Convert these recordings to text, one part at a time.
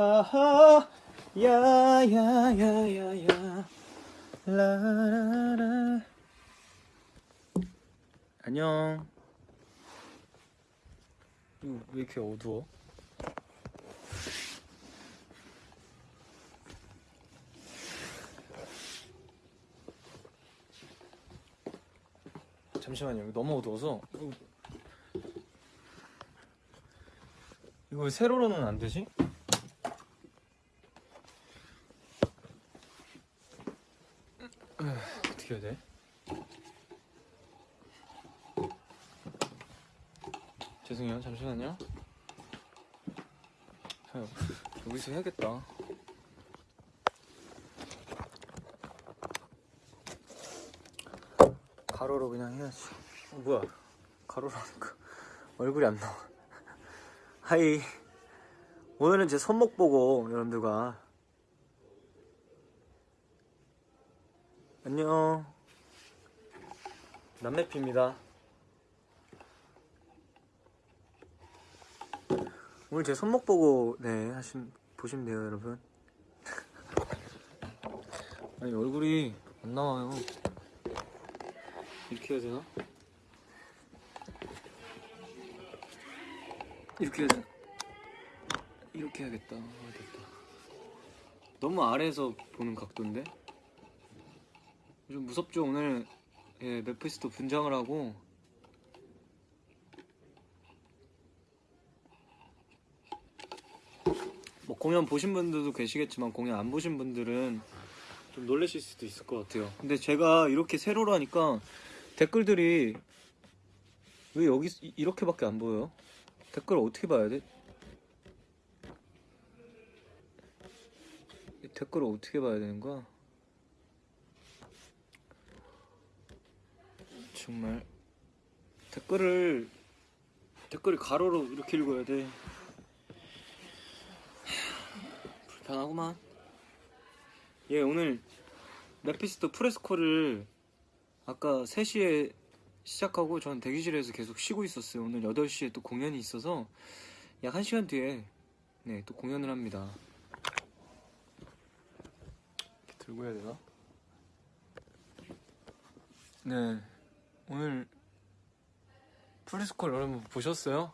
하하 야야야야야 라라라 안녕 이거 왜 이렇게 어두워? 잠시만요 너무 어두워서 이거, 이거 왜 세로로는 안 되지? 에휴, 어떻게 해야 돼? 죄송해요. 잠시만요. 자, 여기서 해야겠다. 가로로 그냥 해야지. 어, 뭐야? 가로로 하니까 얼굴이 안 나와. 하이. 오늘은 제 손목 보고 여러분들과. 안녕. 남매피입니다 오늘 제 손목 보고 네 하신 보시면 돼요 여러분 아니 얼굴이 안 나와요 이렇게 해야 되나? 이렇게 해야 되나? 이렇게 해야겠다 아, 됐다 너무 아래에서 보는 각도인데? 좀 무섭죠 오늘 예, 메피스토 분장을 하고 공연 보신 분들도 계시겠지만 공연 안 보신 분들은 좀 놀라실 수도 있을 것 같아요 근데 제가 이렇게 세로로 하니까 댓글들이 왜 여기 이- 이렇게밖에 안 보여요? 댓글 어떻게 봐야 돼? 이 댓글을 어떻게 봐야 되는 거야? 정말 댓글을 댓글을 가로로 이렇게 읽어야 돼 하, 불편하구만 예 오늘 메피스토 프레스코를 아까 3시에 시작하고 저는 대기실에서 계속 쉬고 있었어요 오늘 8시에 또 공연이 있어서 약 1시간 뒤에 네 또 공연을 합니다 이렇게 들고 해야 되나? 네 오늘 프레스콜 여러분 보셨어요?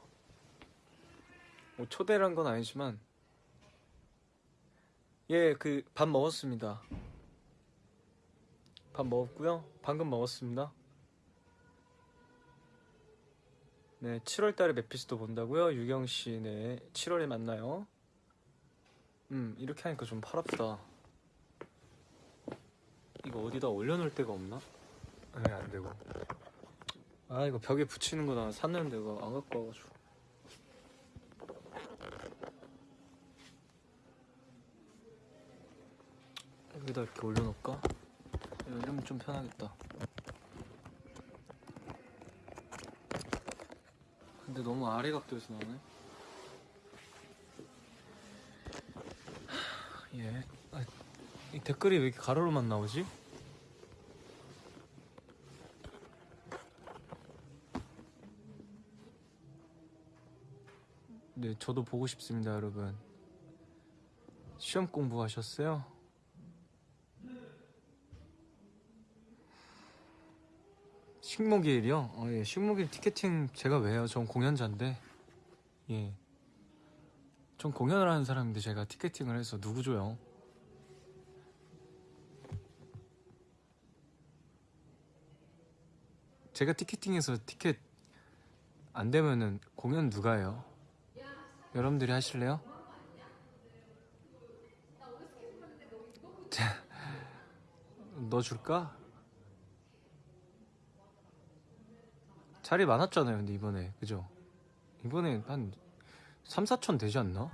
뭐 초대를 한건 아니지만 예 그 밥 먹었습니다. 밥 먹었고요. 방금 먹었습니다. 네 7월 달에 메피스토 본다고요? 유경 씨 네 7월에 만나요? 음 이렇게 하니까 좀 팔 아프다. 이거 어디다 올려놓을 데가 없나? 네 안 되고. 아 이거 벽에 붙이는 거나 샀는데 이거 안 갖고 와가지고 여기다 이렇게 올려놓을까? 이러면 좀 편하겠다 근데 너무 아래 각도에서 나오네 하, 예. 아, 이 댓글이 왜 이렇게 가로로만 나오지? 네, 저도 보고 싶습니다, 여러분. 시험 공부하셨어요? 식목일이요? 어, 예, 식목일 티켓팅 제가 왜 해요? 전 공연자인데. 예. 전 공연을 하는 사람인데 제가 티켓팅을 해서 누구 줘요? 제가 티켓팅해서 티켓 안 되면은 공연 누가 해요? 여러분들이 하실래요? 자, 너 줄까? 자리 많았잖아요 근데 이번에 그죠? 이번에 한 3, 4천 되지 않나?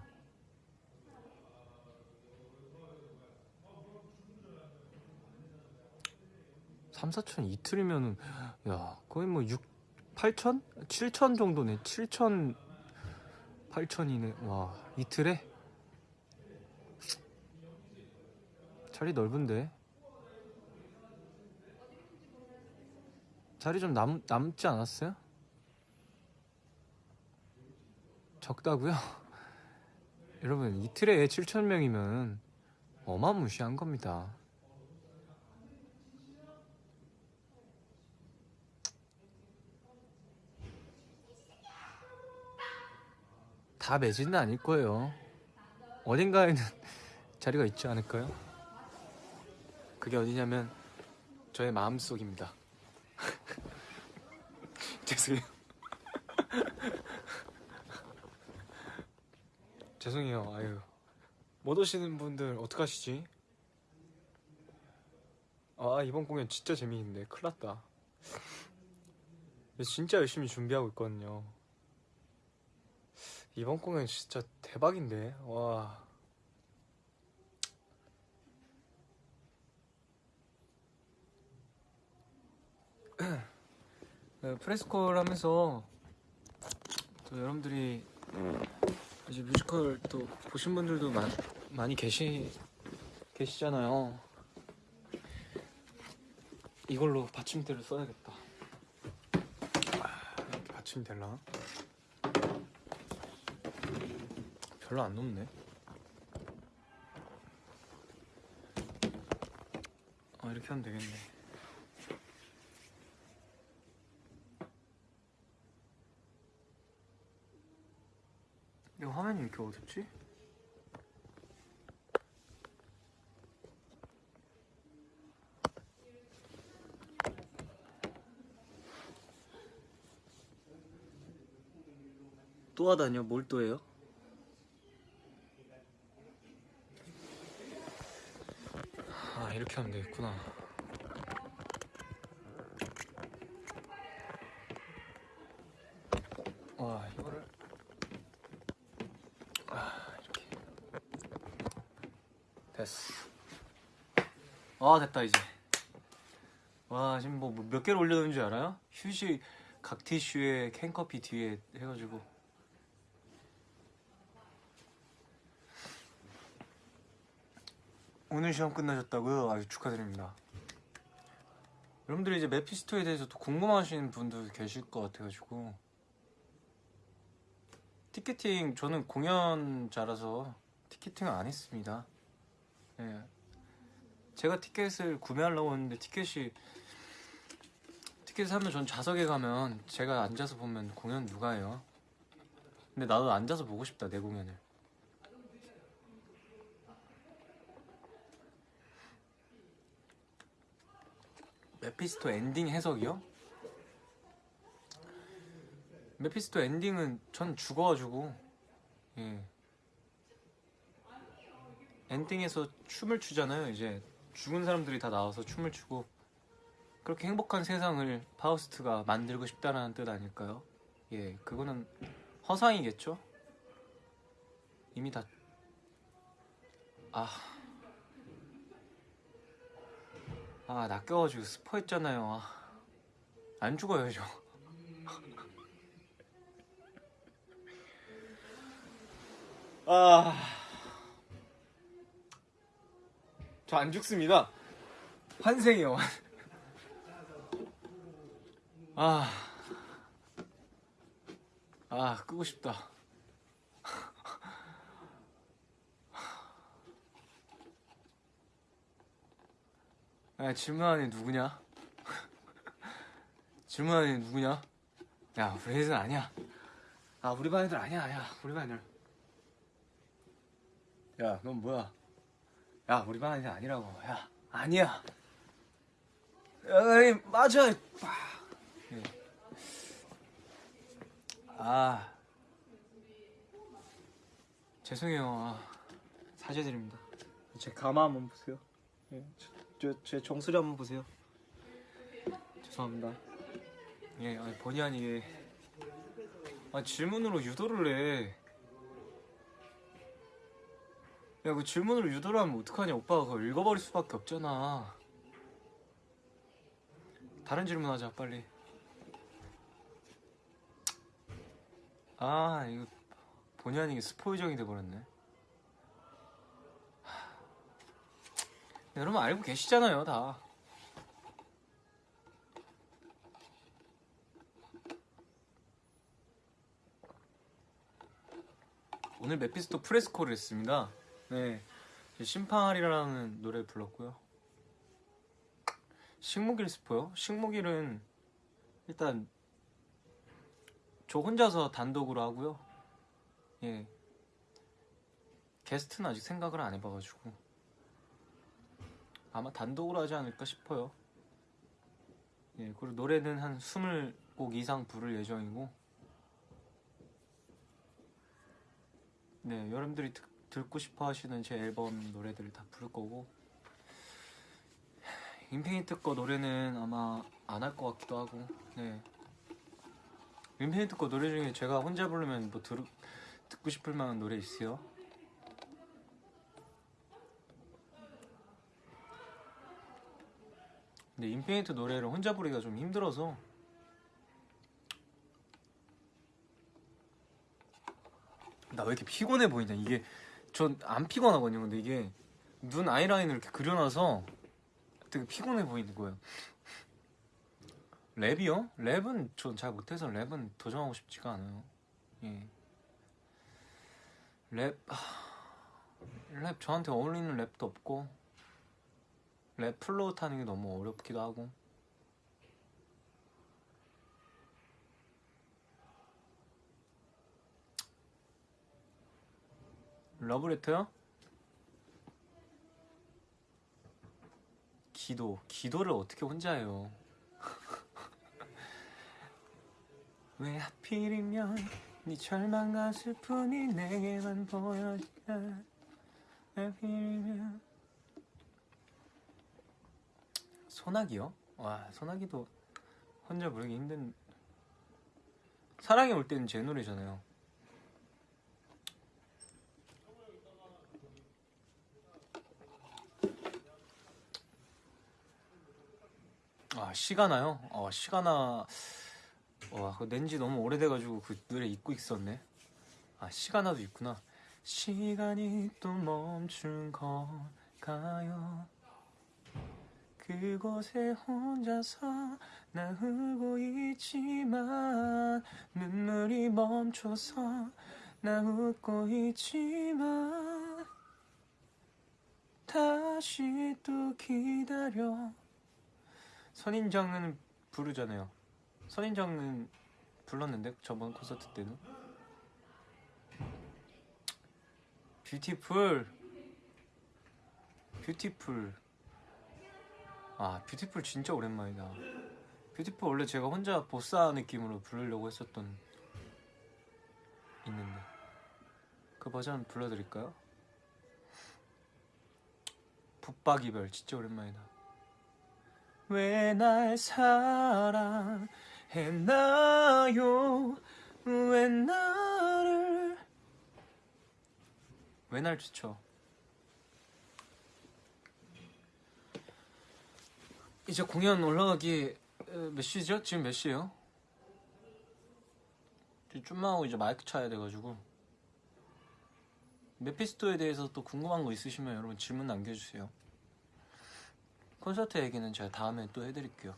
삼, 사천 이틀이면은 야 거의 뭐 6, 8천? 7천 정도네 7천 8천이네 와 이틀에? 자리 넓은데 자리 좀 남, 남지 않았어요? 적다고요? 여러분 이틀에 7천 명이면 어마무시한 겁니다. 다 매진은 아닐 거예요. 어딘가에는 자리가 있지 않을까요? 그게 어디냐면 저의 마음속입니다. 죄송해요. 죄송해요. 아유. 못 오시는 분들 어떡하시지? 아, 이번 공연 진짜 재미있는데. 큰일 났다. 진짜 열심히 준비하고 있거든요. 이번 공연 진짜 대박인데. 와. 네, 프레스콜 하면서 또 여러분들이 이제 뮤지컬 또 보신 분들도 많, 많이 계시 계시잖아요. 이걸로 받침대를 써야겠다. 아, 이렇게 받침이 되나? 별로 안 높네. 아 이렇게 하면 되겠네. 이렇게 어둡지? 또 하다니요? 뭘또 해요? 아 이렇게 하면 되겠구나 와 이거를 아 이렇게 됐어 아 됐다 이제 와 지금 뭐 몇 개를 올려놓은 줄 알아요? 휴지 각 티슈에 캔커피 뒤에 해가지고 오늘 시험 끝나셨다고요? 아주 축하드립니다. 여러분들이 이제 메피스토에 대해서 또 궁금하신 분도 계실 것 같아가지고 티켓팅 저는 공연자라서 티켓팅을 안 했습니다. 예. 제가 티켓을 구매하려고 했는데 티켓이 티켓 사면 전 좌석에 가면 제가 앉아서 보면 공연 누가 해요? 근데 나도 앉아서 보고 싶다 내 공연을. 메피스토 엔딩 해석이요? 메피스토 엔딩은 전 죽어가지고 예. 엔딩에서 춤을 추잖아요 이제 죽은 사람들이 다 나와서 춤을 추고 그렇게 행복한 세상을 파우스트가 만들고 싶다는 뜻 아닐까요? 예, 그거는 허상이겠죠? 이미 다 아... 아 낚여가지고 스포했잖아요 아, 안 죽어요 저 아... 저 안 죽습니다 환생이요 아... 아 끄고 싶다 야, 질문하는 애 누구냐? 질문하는 애 누구냐? 야, 우리 애들 아니야. 아, 우리 반 애들 아니야. 야, 우리 반 애들. 야, 넌 뭐야? 야, 우리 반 애들 아니라고. 야, 아니야. 야, 이 맞아. 예. 아, 죄송해요. 아, 사죄드립니다. 제 가마 한번 보세요. 예. 저, 제 정수리 한번 보세요. 죄송합니다. 예, 아니, 본의 아니게 아, 질문으로 유도를 해. 야, 그 질문으로 유도를 하면 어떡하냐? 오빠가 그걸 읽어버릴 수밖에 없잖아. 다른 질문 하자, 빨리. 아, 이거 본의 아니게 스포이정이 돼버렸네. 여러분 알고 계시잖아요, 다. 오늘 메피스토 프레스코를 했습니다. 네, 심파리라는 노래 불렀고요. 식목일 스포요? 식목일은 일단 저 혼자서 단독으로 하고요. 예, 게스트는 아직 생각을 안 해봐가지고 아마 단독으로 하지 않을까 싶어요. 예, 그리고 노래는 한 20곡 이상 부를 예정이고 네, 여러분들이 듣, 듣고 싶어 하시는 제 앨범 노래들을 다 부를 거고 인피니트 거 노래는 아마 안 할 것 같기도 하고 네. 인피니트 거 노래 중에 제가 혼자 부르면 뭐 들, 듣고 싶을 만한 노래 있어요? 근데 인피니트 노래를 혼자 부르기가 좀 힘들어서 나 왜 이렇게 피곤해 보이냐 이게 전 안 피곤하거든요 근데 이게 눈 아이라인을 이렇게 그려놔서 되게 피곤해 보이는 거예요 랩이요? 랩은 전 잘 못해서 랩은 도전하고 싶지가 않아요 예. 랩... 하... 랩 저한테 어울리는 랩도 없고 랩 flow 타는 게 너무 어렵기도 하고 러브레터요? 기도. 기도를 어떻게 혼자 해요? 왜 하필이면 네 절망과 슬픔이 내게만 보여지나? 왜 하필이면. 소나기요? 와 소나기도 혼자 부르기 힘든. 사랑이 올 때는 제 노래잖아요 아 시가나요? 어 시가나. 와 낸지 너무 오래돼가지고 그 노래 잊고 있었네. 아 시가나도 있구나. 시간이 또 멈춘 걸까요? 그곳에 혼자서 나 울고 있지만 눈물이 멈춰서 나 웃고 있지만 다시 또 기다려 선인장은 부르잖아요. 선인장은 불렀는데 저번 콘서트 때는? 뷰티풀 Beautiful 아 Beautiful 진짜 오랜만이다. Beautiful 원래 제가 혼자 bossa 느낌으로 부르려고 했었던 있는데. 그 버전 불러드릴까요? 붙박이별 진짜 오랜만이다 왜 날 사랑했나요? 왜 나를? 왜 날 지쳐? 이제 공연 올라가기 어, 몇 시죠? 지금 몇 시예요? 좀만 하고 이제 마이크 쳐야 돼가지고. 메피스토에 대해서 또 궁금한 거 있으시면 여러분 질문 남겨주세요 콘서트 얘기는 제가 다음에 또 해드릴게요.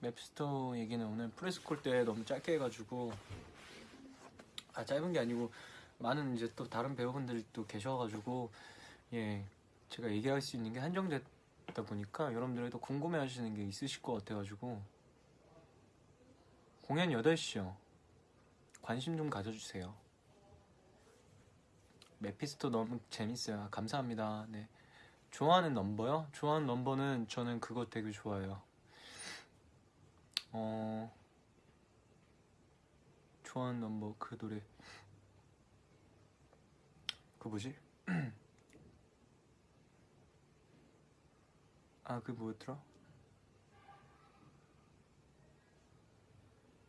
메피스토 얘기는 오늘 프레스콜 때 너무 짧게 해가지고 아 짧은 게 아니고 많은 이제 또 다른 배우분들도 계셔가지고 예 제가 얘기할 수 있는 게 한정됐다 보니까 여러분들도 궁금해 하시는 게 있으실 것 같아가지고. 공연 8시요. 관심 좀 가져주세요 메피스토 너무 재밌어요 아, 감사합니다 네 좋아하는 넘버요? 좋아하는 넘버는 저는 그거 되게 좋아해요 어 좋아하는 넘버 그 노래 그 뭐지? 아 그 뭐였더라?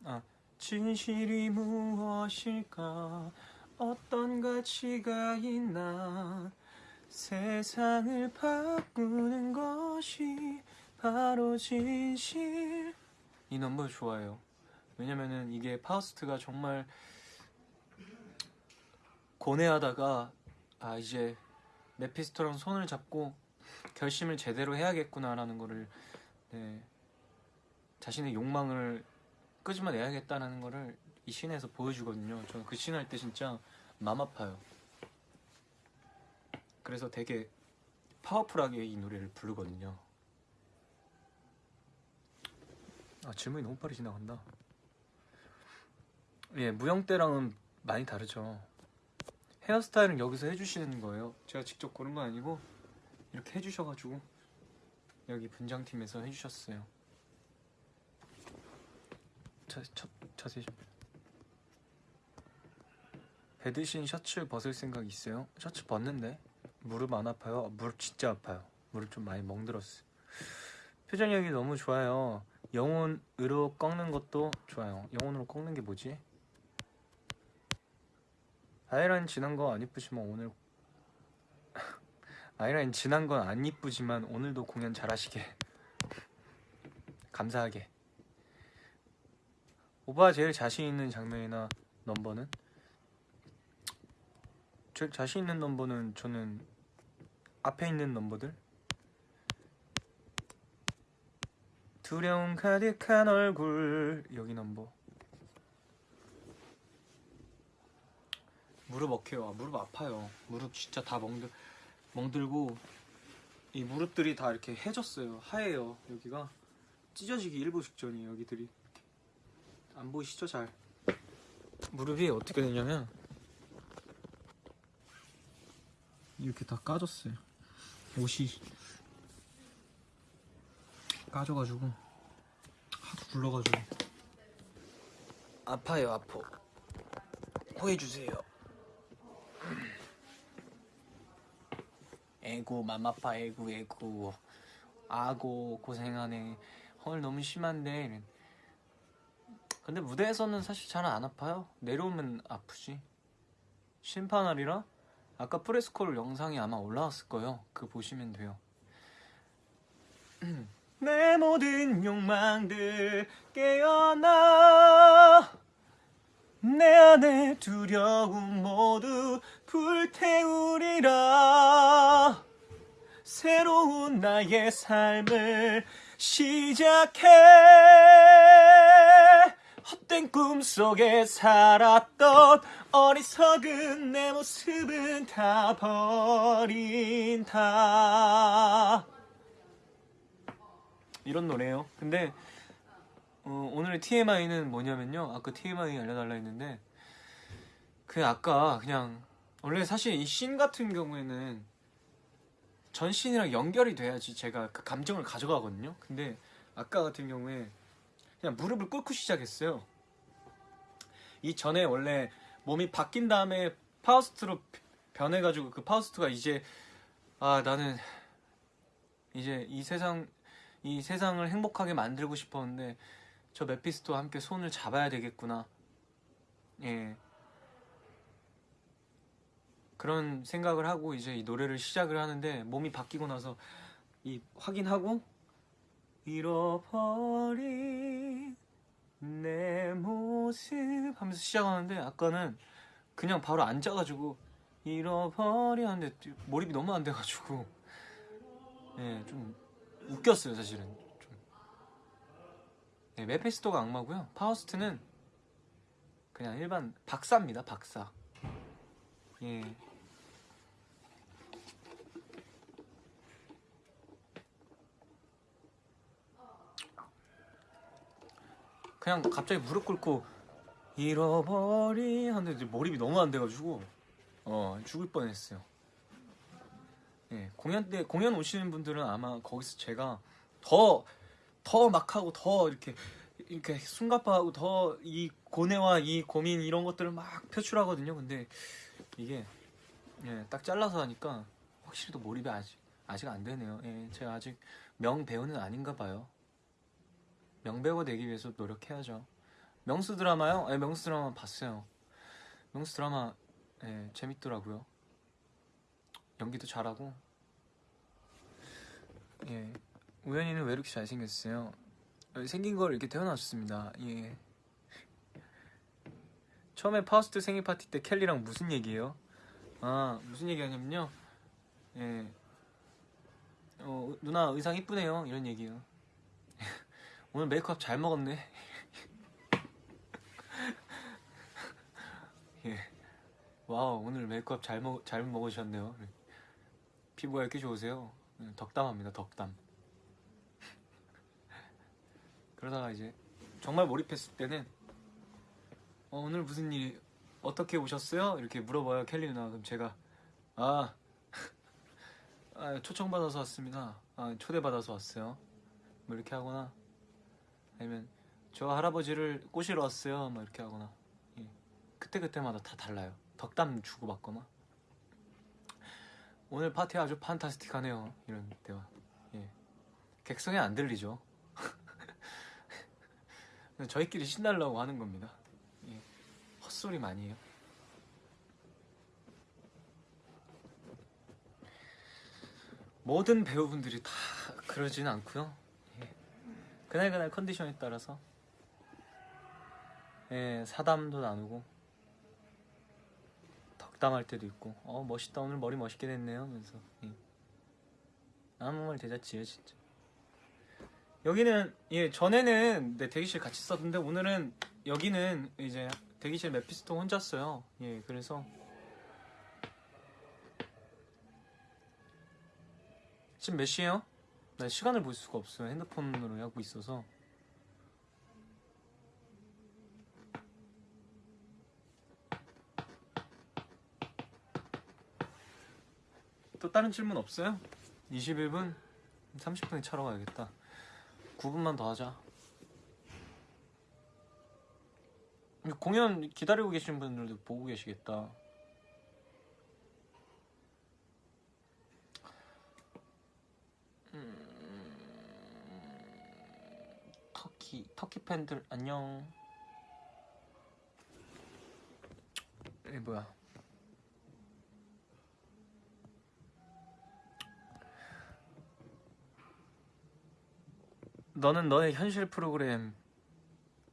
아 진실이 무엇일까 어떤 가치가 있나? 세상을 바꾸는 것이 바로 진실. 이 넘버 좋아해요. 왜냐면은 이게 파우스트가 정말 고뇌하다가 아 이제 메피스토랑 손을 잡고 결심을 제대로 해야겠구나라는 거를 네, 자신의 욕망을 끄집어내야겠다는 거를 이 씬에서 보여주거든요. 저는 그 씬 할 때 진짜 맘 아파요. 그래서 되게 파워풀하게 이 노래를 부르거든요. 아 질문이 너무 빨리 지나간다. 예, 무영 때랑은 많이 다르죠. 헤어스타일은 여기서 해주시는 거예요. 제가 직접 고른 건 아니고 이렇게 해주셔가지고 여기 분장팀에서 해주셨어요. 자, 첫, 자세히 좀. 배드신 셔츠 벗을 생각 있어요? 셔츠 벗는데 무릎 안 아파요? 무릎 진짜 아파요. 무릎 좀 많이 멍들었어요. 표정력이 너무 좋아요. 영혼으로 꺾는 것도 좋아요. 영혼으로 꺾는 게 뭐지? 아이라인 지난 거 안 이쁘지만 오늘 아이라인 지난 건 안 이쁘지만 오늘도 공연 잘하시게 감사하게 오빠 제일 자신 있는 장면이나 넘버는? 제일 자신 있는 넘버는 저는 앞에 있는 넘버들. 두려움 가득한 얼굴 여기 넘버. 무릎 어깨요. 아, 무릎 아파요. 무릎 진짜 다 멍들 멍들고 이 무릎들이 다 이렇게 해졌어요. 하얘요 여기가. 찢어지기 일보 직전이에요 여기들이. 안 보이시죠 잘? 무릎이 어떻게 되냐면 이렇게 다 까졌어요. 옷이 까져가지고 하도 굴러가지고. 아파요 아파 호해주세요. 에고 맘아파 에고 에고 아고 고생하네. 헐 너무 심한데. 근데 무대에서는 사실 잘 안 아파요. 내려오면 아프지. 심판날이라 아까 프레스콜 영상이 아마 올라왔을 거예요. 그거 보시면 돼요. 내 모든 욕망들 깨어나. 내 안에 두려움 모두 불태우리라. 새로운 나의 삶을 시작해 헛된 꿈 속에 살았던 어리석은 내 모습은 다 버린다 이런 노래예요 근데 어, 오늘의 TMI는 뭐냐면요. 아까 TMI 알려달라 했는데 그 아까 그냥 원래 사실 이 씬 같은 경우에는 전 씬이랑 연결이 돼야지 제가 그 감정을 가져가거든요. 근데 아까 같은 경우에 그냥 무릎을 꿇고 시작했어요. 이 전에 원래 몸이 바뀐 다음에 파우스트로 변해가지고 그 파우스트가 이제 아 나는 이제 이 세상 이 세상을 행복하게 만들고 싶었는데 저 메피스토와 함께 손을 잡아야 되겠구나. 예. 그런 생각을 하고 이제 이 노래를 시작을 하는데 몸이 바뀌고 나서 이 확인하고 잃어버린 내 모습 하면서 시작하는데 아까는 그냥 바로 앉아가지고 잃어버리 하는데 몰입이 너무 안 돼가지고 예, 좀 웃겼어요 사실은 네, 메피스토가 악마고요. 파우스트는 그냥 일반 박사입니다. 박사. 예. 그냥 갑자기 무릎 꿇고 잃어버리 하는데 몰입이 너무 안 돼가지고 어 죽을 뻔했어요. 예, 공연 때 공연 오시는 분들은 아마 거기서 제가 더 더 막 하고 더 이렇게 이렇게 숨가파하고 더 이 고뇌와 이 고민 이런 것들을 막 표출하거든요. 근데 이게 예, 딱 잘라서 하니까 확실히 또 몰입이 아직 아직 안 되네요. 예, 제가 아직 명 배우는 아닌가 봐요. 명 배우가 되기 위해서 노력해야죠. 명수 드라마요? 예, 명수 드라마 봤어요. 명수 드라마 예, 재밌더라고요. 연기도 잘하고. 예, 우연히는 왜 이렇게 잘생겼어요? 어, 생긴 걸 이렇게 태어났습니다. 예. 처음에 파우스트 생일 파티 때 켈리랑 무슨 얘기예요? 아 무슨 얘기하냐면요. 예. 어 누나 의상 이쁘네요 이런 얘기요. 오늘 메이크업 잘 먹었네. 와우 오늘 메이크업 잘, 먹, 잘 먹으셨네요. 피부가 이렇게 좋으세요? 음, 덕담합니다 덕담. 그러다가 이제 정말 몰입했을 때는 어, 오늘 무슨 일이 어떻게 오셨어요? 이렇게 물어봐요 켈리 누나. 그럼 제가 아, 아 초청받아서 왔습니다. 아, 초대받아서 왔어요. 뭐 이렇게 하거나 아니면 저 할아버지를 꼬시러 왔어요. 뭐 이렇게 하거나. 예. 그때그때마다 다 달라요. 덕담 주고받거나. 오늘 파티 아주 판타스틱하네요. 이런 대화 예. 객성에 안 들리죠. 저희끼리 신나려고 하는 겁니다. 예. 헛소리 많이 해요. 모든 배우분들이 다 그러진 않고요. 예. 그날 그날 컨디션에 따라서. 예, 사담도 나누고. 덕담할 때도 있고. 어 멋있다. 오늘 머리 멋있게 됐네요. 하면서. 예. 아무 말 대잔치예요 진짜. 여기는 예 전에는 네, 대기실 같이 썼는데 오늘은 여기는 이제 대기실 메피스토 혼자 써요. 예 그래서. 지금 몇 시에요? 나 시간을 볼 수가 없어요. 핸드폰으로 하고 있어서. 또 다른 질문 없어요? 21분? 30분에 차러 가야겠다. 9분만 더 하자. 공연 기다리고 계신 분들도 보고 계시겠다 음, 팬들 안녕 이 뭐야 너는 너의 현실 프로그램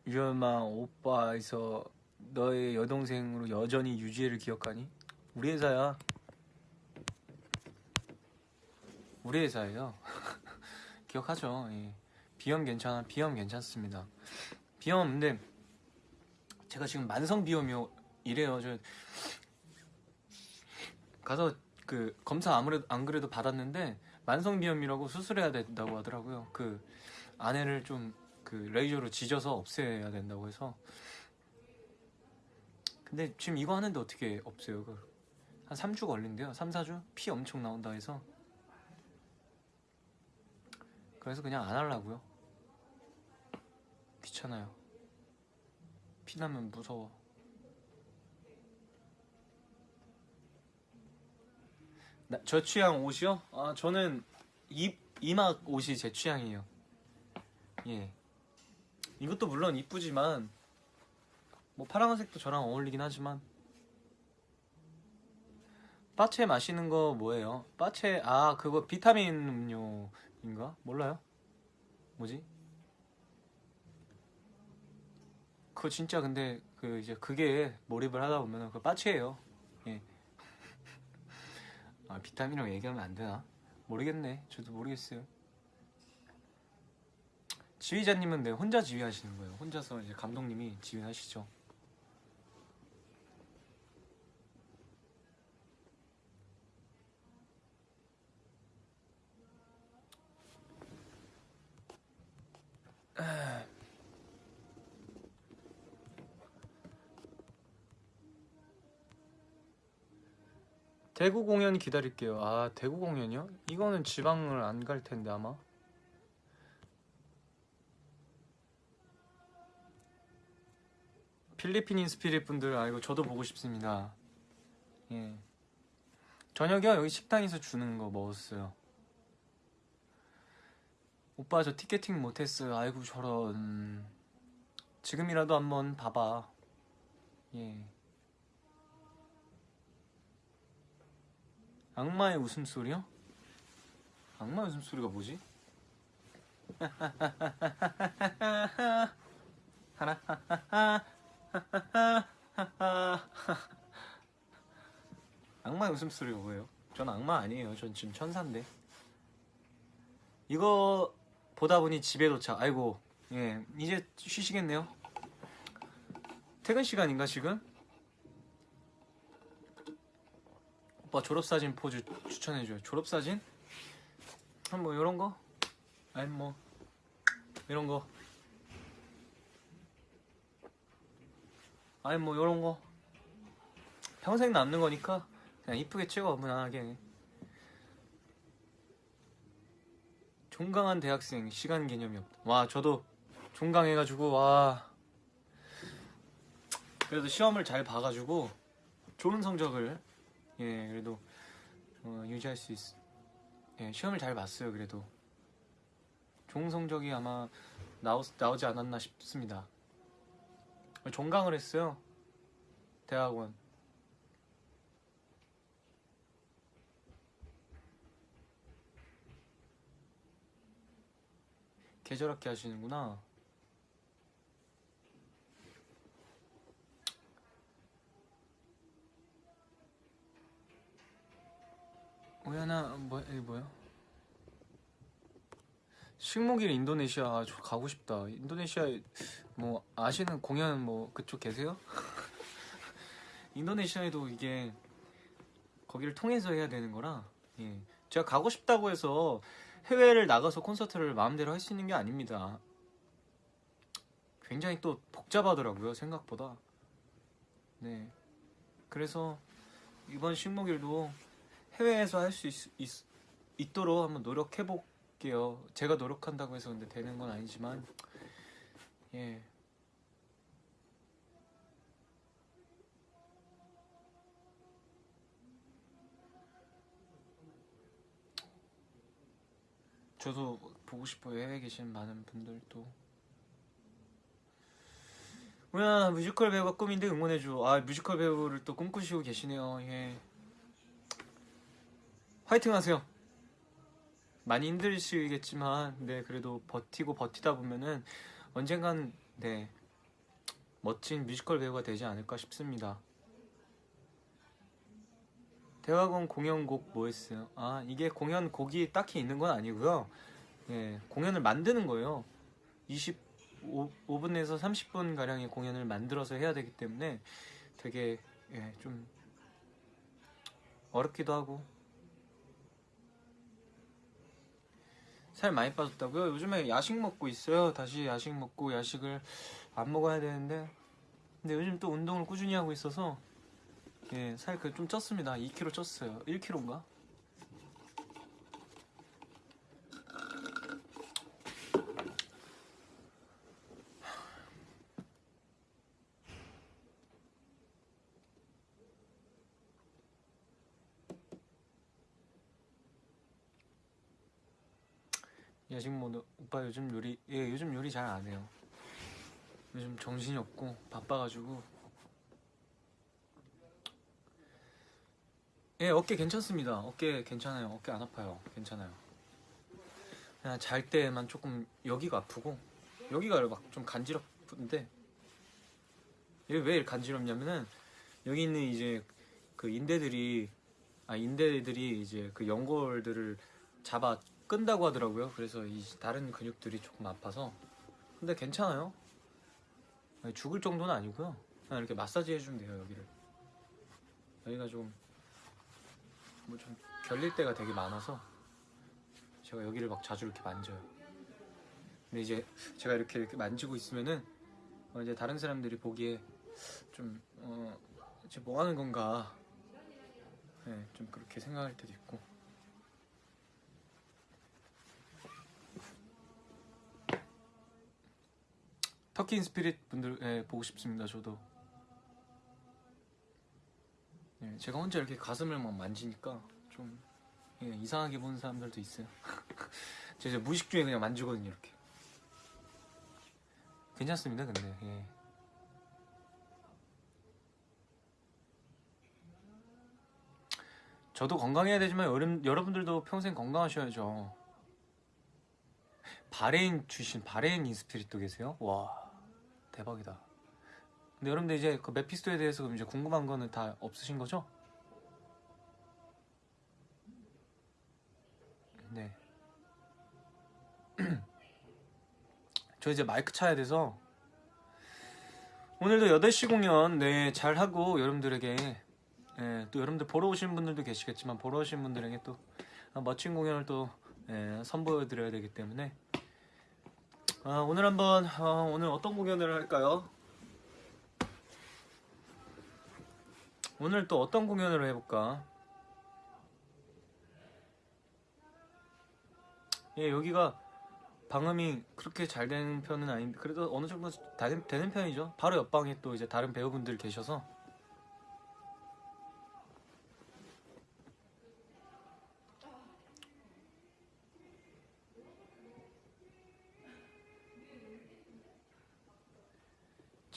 유연마 오빠에서 너의 여동생으로 여전히 유지혜를 기억하니? 우리 회사야. 우리 회사예요. 기억하죠. 예. 비염 괜찮아. 비염 괜찮습니다. 비염 근데 제가 지금 만성 비염이요 이래요. 저 가서 그 검사 아무래도 안 그래도 받았는데 만성 비염이라고 수술해야 된다고 하더라고요. 그 안에를 좀 그 레이저로 지져서 없애야 된다고 해서 근데 지금 이거 하는데 어떻게 없애요? 한 3주 걸린대요 3, 4주? 피 엄청 나온다 해서 그래서 그냥 안 하려고요 귀찮아요 피 나면 무서워 나, 저 취향 옷이요? 아 저는 이, 이막 옷이 제 취향이에요 예 이것도 물론 이쁘지만 뭐 파란색도 저랑 어울리긴 하지만 빠체 마시는 거 뭐예요? 빠체 아 그거 비타민 음료인가? 몰라요? 뭐지? 그거 진짜 근데 그 이제 그게 몰입을 하다 보면 그 빠체예요. 예. 아 비타민이라고 얘기하면 안 되나? 모르겠네. 저도 모르겠어요. 지휘자님은 네 혼자 지휘하시는 거예요. 혼자서 이제 감독님이 지휘하시죠. 대구 공연 기다릴게요. 아 대구 공연이요? 이거는 지방을 안 갈 텐데 아마. 필리핀 인 스피릿 분들 아이고 저도 보고 싶습니다. 예. 저녁이요 여기 식당에서 주는 거 먹었어요. 오빠 저 티켓팅 못했어요. 아이고 저런. 지금이라도 한번 봐봐. 예. 악마의 웃음소리요? 악마의 웃음소리가 뭐지? 하나 악마의 웃음소리가 뭐예요? 전 악마 아니에요. 전 지금 천사인데. 이거 보다 보니 집에 도착. 아이고, 예, 이제 쉬시겠네요. 퇴근 시간인가 지금? 오빠 졸업사진 포즈 추천해줘요. 졸업사진? 한뭐 이런 거? 아니 뭐 이런 거. 아니 뭐 이런 거. 평생 남는 거니까 그냥 이쁘게 찍어 무난하게. 종강한 대학생 시간 개념이 없다. 와 저도 종강해가지고 와 그래도 시험을 잘 봐가지고 좋은 성적을 예 그래도 어, 유지할 수 있. 예 시험을 잘 봤어요 그래도 좋은 성적이 아마 나오, 나오지 않았나 싶습니다. 종강을 했어요 대학원. 계절학기 하시는구나. 오야나 뭐 이게 뭐야? 식목일 인도네시아 아, 저 가고 싶다. 인도네시아 뭐 아시는 공연 뭐 그쪽 계세요? 인도네시아에도 이게 거기를 통해서 해야 되는 거라 예. 제가 가고 싶다고 해서 해외를 나가서 콘서트를 마음대로 할 수 있는 게 아닙니다. 굉장히 또 복잡하더라고요 생각보다. 네. 그래서 이번 식목일도 해외에서 할 수 있도록 한번 노력해 볼게요. 제가 노력한다고 해서 근데 되는 건 아니지만 예. 저도 보고 싶어요. 해외에 계신 많은 분들도. 우야 뮤지컬 배우가 꿈인데 응원해줘. 아 뮤지컬 배우를 또 꿈꾸시고 계시네요. 예. 화이팅 하세요. 많이 힘드시겠지만, 네, 그래도 버티고 버티다 보면은 언젠간, 네, 멋진 뮤지컬 배우가 되지 않을까 싶습니다. 대학원 공연곡 뭐 했어요? 아, 이게 공연 곡이 딱히 있는 건 아니고요. 예, 공연을 만드는 거예요. 25분에서 30분 가량의 공연을 만들어서 해야 되기 때문에 되게 예, 좀 어렵기도 하고 살 많이 빠졌다고요? 요즘에 야식 먹고 있어요. 다시 야식 먹고 야식을 안 먹어야 되는데 근데 요즘 또 운동을 꾸준히 하고 있어서 예, 살 그 좀 쪘습니다. 2kg 쪘어요. 1kg인가? 야식 모드 오빠 요즘 요리 예 요즘 요리 잘 안 해요. 요즘 정신이 없고 바빠가지고 예 어깨 괜찮습니다. 어깨 괜찮아요. 어깨 안 아파요. 괜찮아요. 그냥 잘 때만 조금 여기가 아프고 여기가 막 좀 간지럽던데 이게 왜 간지럽냐면은 여기 있는 이제 그 인대들이 아 인대들이 이제 그 연골들을 잡아 끈다고 하더라고요. 그래서 이 다른 근육들이 조금 아파서 근데 괜찮아요. 죽을 정도는 아니고요. 그냥 이렇게 마사지 해주면 돼요 여기를. 여기가 좀 뭐 좀 결릴 때가 되게 많아서 제가 여기를 막 자주 이렇게 만져요. 근데 이제 제가 이렇게 이렇게 만지고 있으면은 어, 이제 다른 사람들이 보기에 좀 어, 이제 뭐 하는 건가, 네, 좀 그렇게 생각할 때도 있고. 터키 스피릿 분들 예, 보고 싶습니다. 저도. 예, 제가 혼자 이렇게 가슴을 막 만지니까 좀 예, 이상하게 보는 사람들도 있어요. 제가 무의식 중에 그냥 만지거든요, 이렇게. 괜찮습니다, 근데. 예. 저도 건강해야 되지만 여름, 여러분들도 평생 건강하셔야죠. 바레인 출신 바레인 인스피릿도 계세요? 와 대박이다. 근데 여러분들 이제 그 메피스토에 대해서 이제 궁금한 거는 다 없으신 거죠? 네. 저 이제 마이크 차야 돼서 오늘도 8시 공연 네 잘하고 여러분들에게 예, 또 여러분들 보러 오신 분들도 계시겠지만 보러 오신 분들에게 또 멋진 공연을 또 예, 선보여 드려야 되기 때문에 아, 오늘 한번 어, 오늘 어떤 공연을 할까요? 오늘 또 어떤 공연을 해볼까? 예, 여기가 방음이 그렇게 잘 되는 편은 아닌데 그래도 어느 정도 다 된- 되는 편이죠. 바로 옆방에 또 이제 다른 배우분들 계셔서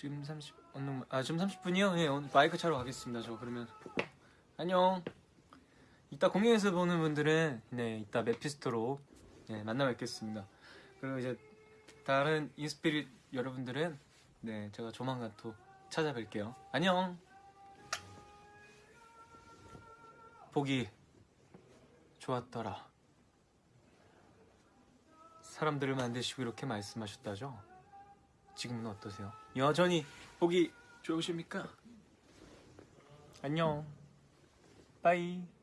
지금 30 어느 아 지금 30분이요? 예, 오늘 마이크 차러 가겠습니다. 저 그러면 안녕. 이따 공연에서 보는 분들은 네 이따 메피스토로 네, 만나 뵙겠습니다. 그리고 이제 다른 인스피릿 여러분들은 네 제가 조만간 또 찾아뵐게요. 안녕. 보기 좋았더라. 사람들을 만드시고 이렇게 말씀하셨다죠? 지금은 어떠세요? 여전히 보기 좋으십니까? 안녕. 빠이.